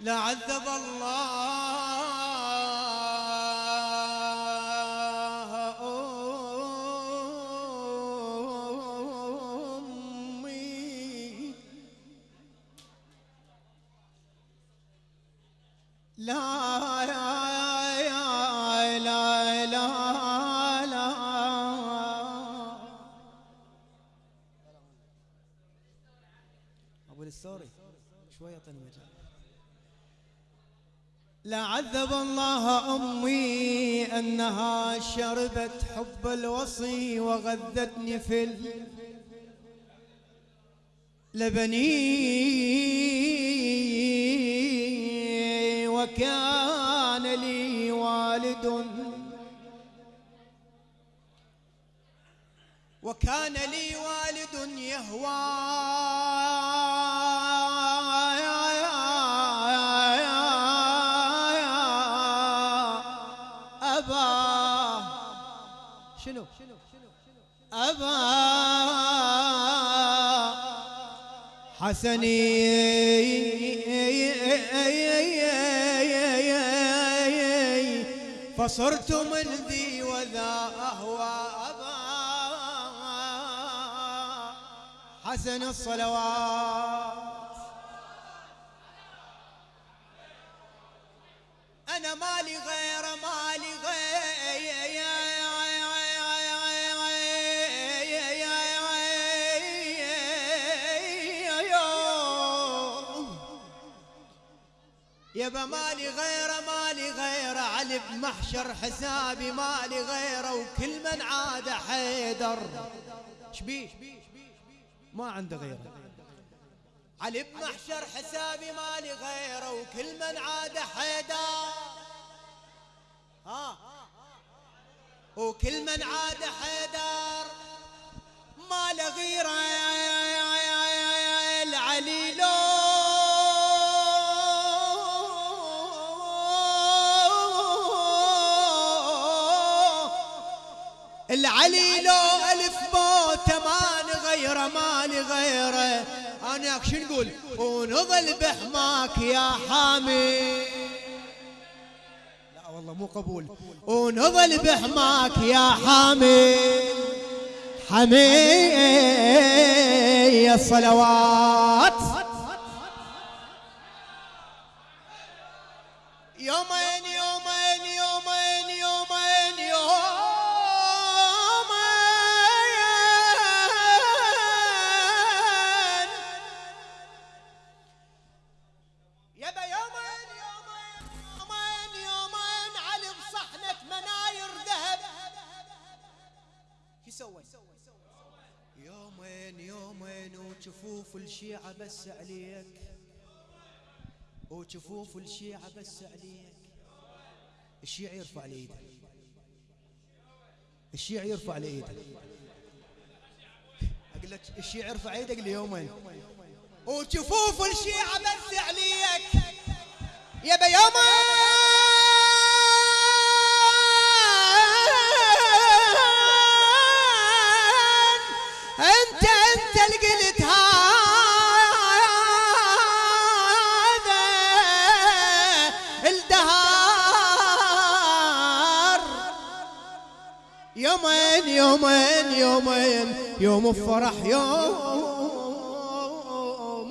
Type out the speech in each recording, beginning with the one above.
لعذب الله أمي لا لا لا لا لا. أبو الستوري شوي اعطيني مجال لعذب الله أمي أنها شربت حب الوصي وغذتني في لبني وكان لي والد. وكان لي والد يهوى. حسني فصرت من ذي وذا أهوى أبا. حسن الصلوات. أنا مالي غير مالي. يبا مالي غير مالي غير علي بمحشر حسابي مالي غيره. وكل من عاد حيدر. شبيه؟ ما عنده غيره. علي بمحشر حسابي مالي غيره. وكل من عاد حيدر. ها؟ وكل من عاد حيدر. ما له غيره. العلي لو ألف موته ما نغيره ما نغيره. أنا شو نقول؟ ونظل بحماك يا حامي لا والله مو قبول. ونظل بحماك يا حامي حمي الصلوات سوى يومين يومين وجفوف الشيعة بس عليك. وجفوف الشيعة بس عليك. الشيعة يرفع لي الشيعة يرفع لي ايده أقول لك الشيعة يرفع إيدك ليومين. وجفوف الشيعة بس عليك. يبا يومين يومين يوم الفرح يوم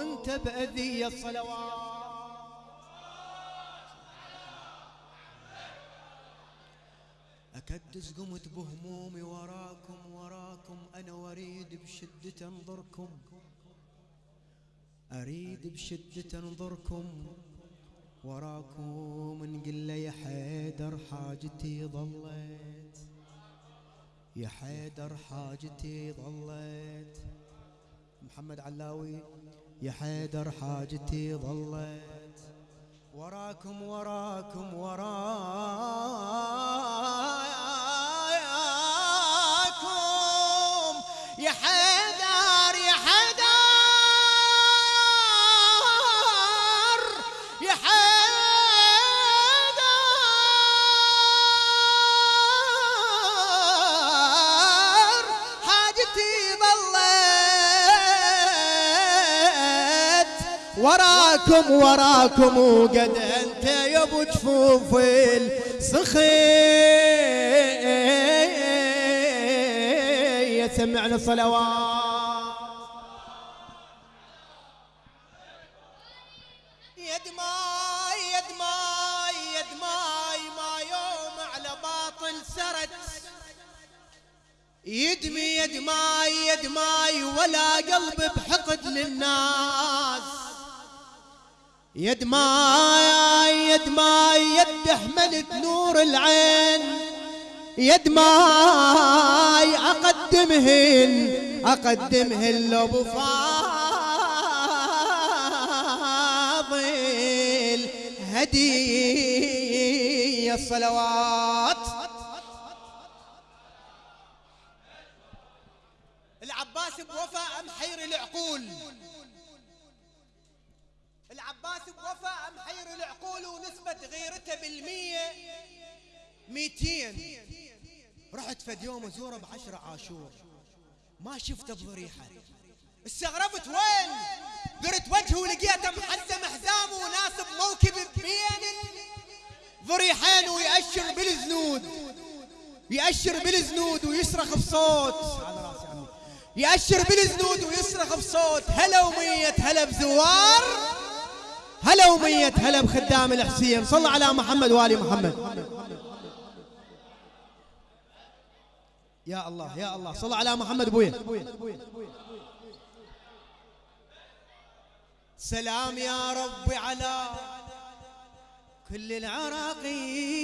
انت بأذية الصلوات أكدس قمت بهمومي وراكم وراكم أنا وأريد بشدة أنظركم. أريد بشدة أنظركم. وراكم نقول له يا حيدر حاجتي ظلت يا حيدر حاجتي ظلت. محمد علاوي يا حيدر حاجتي ظلت. وراكم وراكم وراكم وراكم وراكم وقد أنت يا أبو جفوف الصخي سمعنا صلوات يد ماي يد ماي يد ماي ما يوم على باطل سرت. يدمي يد ماي يد ماي ولا قلب بحقد للناس. يد ماي يد ماي يد حملت نور العين. يد ماي اقدمهن اقدمهن لابو فاضل. هدية الصلوات. العباس بوفاء محير العقول؟ العباس بوفاء محير العقول ونسبة غيرته بالمية؟ ميتين. رحت فد يوم ازوره بعشرة عاشور. ما شفته بضريحة. استغربت وين؟ درت وجهه ولقيته محزم حزام وناصب موكب بين ضريحين ويأشر بالزنود. يأشر بالزنود ويصرخ بصوت. يأشر بالزنود ويصرخ بصوت. هلا ومية هلا بزوار. هلا ومية هلا بخدام الحسين. صلى على محمد وآل محمد. يا الله يا الله. صل على محمد بويا سلام يا ربي على كل العراقيين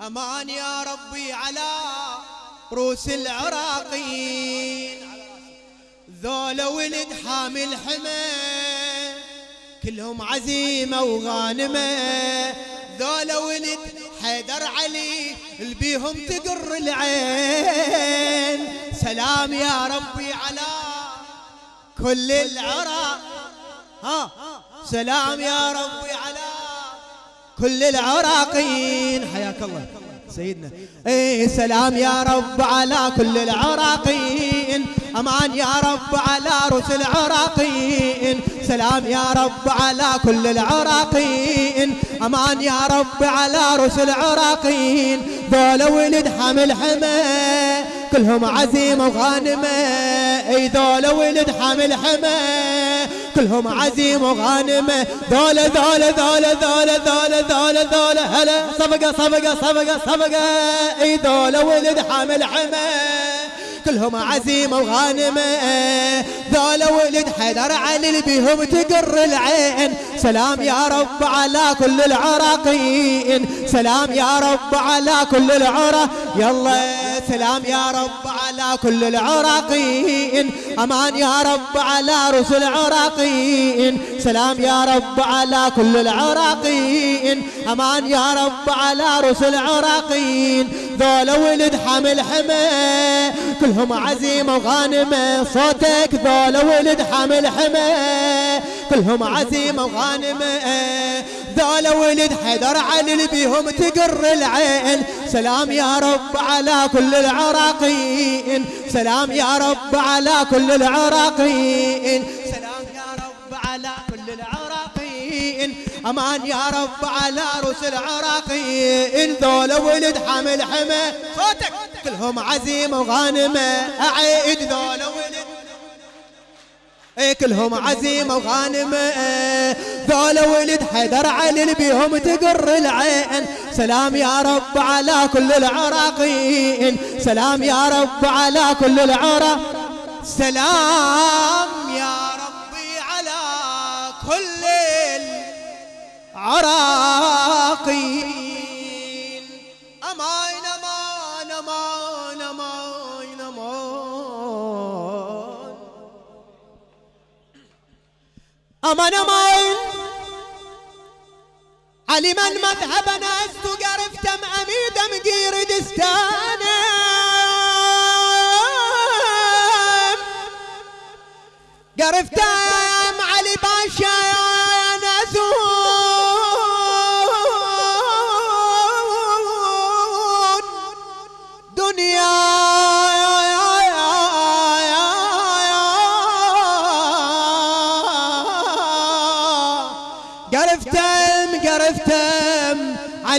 أمان يا ربي على روس العراقيين ذولا ولد حامل حمى كلهم عزيمة وغانمة. ذولا ولد حيدر علي البيهم تقر العين. سلام يا ربي على كل العرى. ها سلام يا ربي على كل العراقيين. حياك الله. سيدنا. إيه سلام يا رب على كل العراقيين. أمان يا رب على رسل العراقيين. سلام يا رب على كل العراقيين. أمان يا رب على رسل العراقيين. ذولا ولد حمل حمى كلهم عزيمه وغانمة. أي ذولا ولد حمل حمى كلهم عزيمه وغانمة. ذولا ذولا ذولا ذولا ذولا ذولا ذولا هلا صفقة صفقة صفقة صفقة. أي ذولا ولد حمل حمى. كلهم عزيمة وغانمة. ذولا ولد حيدر علي بيهم تقر العين. سلام يا رب على كل العراقيين. سلام يا رب على كل العرا يلا سلام يا رب على كل العراقيين. أمان يا رب على رسل العراقيين. سلام يا رب على كل العراقيين. أمان يا رب على رسل العراقيين. ذولا ولد حمل حمى كلهم عزيمة وغانمة صوتك ذولا ولد حمل حمى كلهم عزيمة وغانمة. ذولا ولد حيدر علي بيهم تقر العين سلام يا رب على كل العراقيين سلام يا رب على كل العراقيين سلام أمان يا رب على رسل العراقيين. ذولا ولد حمل حمى صوتك. كلهم عزيمة وغانمة. أعيد ذولا ولد. اي كلهم عزيمة وغانمة. ذولا ولد حيدر علي بيهم تقر العين. سلام يا رب على كل العراقيين. سلام يا رب على كل العراق. سلام يا ربي على كل العراقيين أمان أمان أمان أمان أمان أمان أمان علي من مذهبنا استقرفت اميد مقير دستانه قرفتم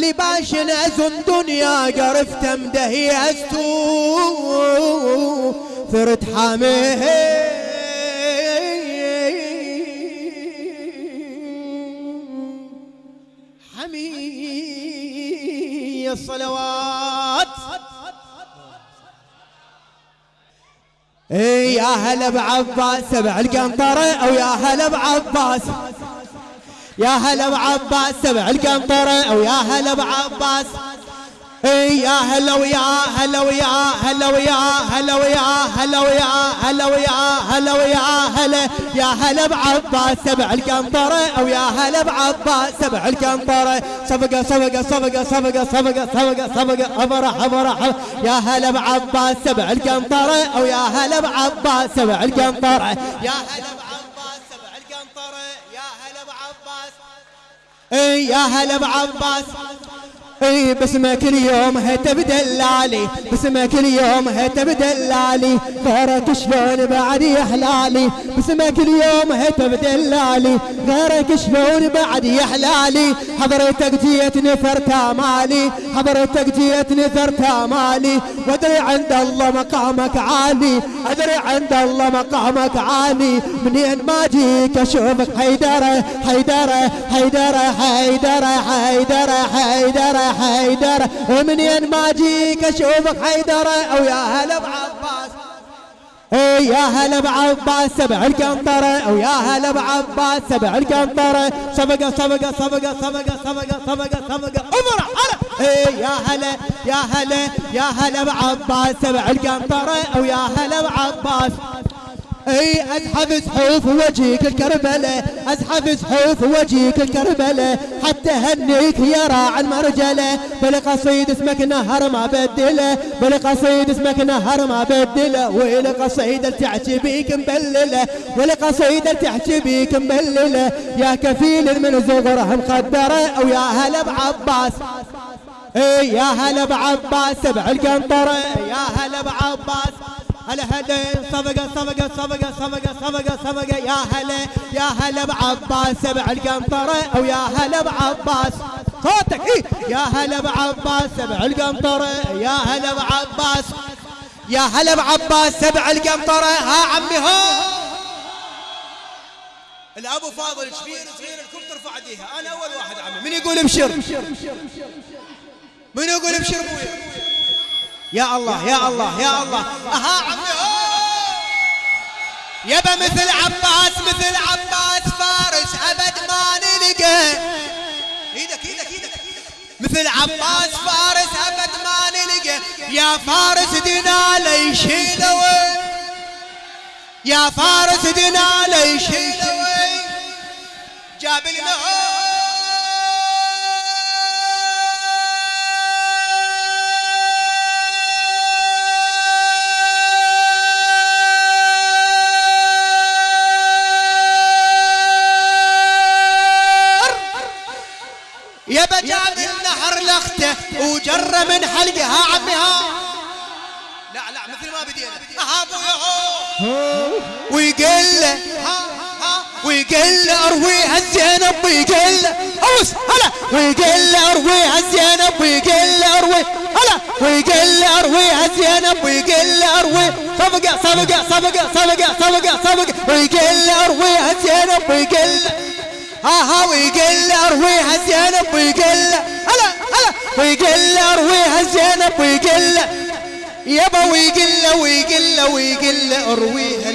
علي باشن أزن دنيا قرفتم دهي أستو. ثرت حاميه. حمي الصلوات. إيه يا هلا بعباس. سبع القنطرة أو يا هلا بعباس. يا هلا بعباس سبع القنطرة أو يا هلا بعباس إيه يا هلا ويا هلا ويا هلا ويا هلا ويا هلا ويا هلا ويا هلا ويا هلا. يا هلا بعباس سبع القنطرة أو يا هلا بعباس سبع القنطرة. صفقة صفقة صفقة صفقة صفقة صفقة صفقة أفرح أفرح يا هلا بعباس سبع القنطرة أو يا هلا بعباس سبع القنطرة. يا هلا يا هلا بعباس. اي باسمك اليوم هتب دلالي باسمك اليوم هتب دلالي غيرك شلون بعد يحلالي؟ باسمك اليوم هتب دلالي غيرك شلون بعد يحلالي؟ حضرتك جيت نثرت مالي حضرتك جيت نثرت مالي وادري عند الله مقامك عالي. ادري عند الله مقامك عالي. منين ما جيك أشوفك حيدرة حيدرة حيدرة حيدرة حيدرة حيدرة. حيدر ومنين ما جيك اشوفك حيدر. أو يا هلا بعباس يا هلا بعباس سبع القنطرة. أو يا هلا بعباس سبع القنطرة. صفقة صفقة صفقة صفقة صفقة صفقة صفقة. هلا أي يا هلا يا هلا يا هلا بعباس سبع القنطرة. أو يا هلا بعباس أي أزحف زحوف وجهك الكربلة أزحف زحوف وجهك الكربلة. حتى هنيك يا راع المرجلة. بالقصيد اسمك نهر ما بدله بالقصيد اسمك نهر ما بدله. والقصيدة تحكي بيك مبللة والقصيدة تحكي بيك مبللة. يا كفيل من زغره مقدرة أو يا هلا بعباس. أي يا هلا بعباس سبع القنطرة. يا هلا بعباس. هلا هلا صفقة صفقة صفقة صفقة صفقة صفقة. يا هلا يا هلا بعباس سبع القنطرة أو يا هلا بعباس. صوتك إيه. يا هلا بعباس سبع القنطرة يا هلا بعباس. يا هلا بعباس سبع القنطرة ها عمي ها الأبو فاضل كبير صغير الكل ترفع إيديها. أنا أول واحد عمي. من يقول ابشر من يقول ابشر ابويا يا الله يا الله يا الله. أها عمي يبا مثل عباس مثل عباس فارس أبد ما نلقى. إيدك إيدك إيدك مثل عباس فارس أبد ما نلقى. يا فارس دنا ليشيله يا فارس دنا ليشيله جاب لنا لخته وجر من حلقه ها عمي ها لا لا مثل ما بدينا. ويقل له ويقل له أرويها الزينب ويقل له أوس هلا. ويقل له أرويها الزينب ويقل له أروي هلا. ويقل له أرويها الزينب ويقل له أروي. صفقه صفقه صفقه صفقه صفقه صفقه ويقل له أرويها الزينب ويقل. له ها ها ويقل أرويها زينب ويقل. هلا ويقل أرويها زينب ويقل يبا ويقل ويقل ويقل أرويها